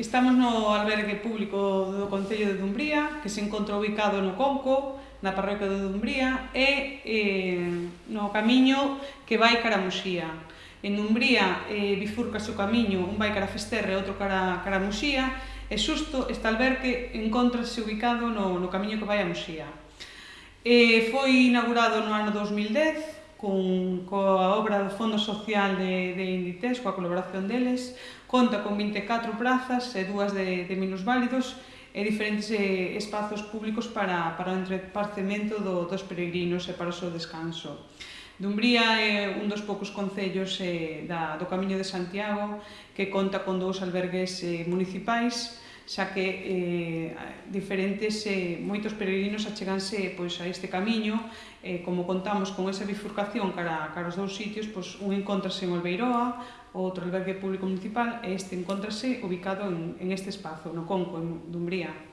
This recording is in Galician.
Estamos no albergue público do Concello de Dumbría, que se encontra ubicado no Conco, na parroquia de Dumbría, e eh, no camiño que vai cara a Muxía. En Dumbría eh, bifurca o camiño, un vai cara a Festerre e outro cara, cara a Muxía, e xusto este albergue encontrase ubicado no, no camiño que vai a Muxía. Eh, foi inaugurado no ano 2010 con, coa obra do Fondo Social de, de Inditex, coa colaboración deles, conta con 24 prazas e dúas de, de minusválidos e diferentes eh, espazos públicos para, para o entreparcemento do, dos peregrinos e para o seu descanso. Dumbría é un dos poucos concellos eh, da, do Camiño de Santiago que conta con dous albergues eh, municipais, xa que eh, diferentes, eh, moitos peregrinos acheganse pois, a este camiño, eh, como contamos con esa bifurcación cara, cara os dous sitios, pois, un encontrase en Olveiroa, outro albergue público municipal, e este encontrase ubicado en, en este espazo, no Conco, en Dumbría.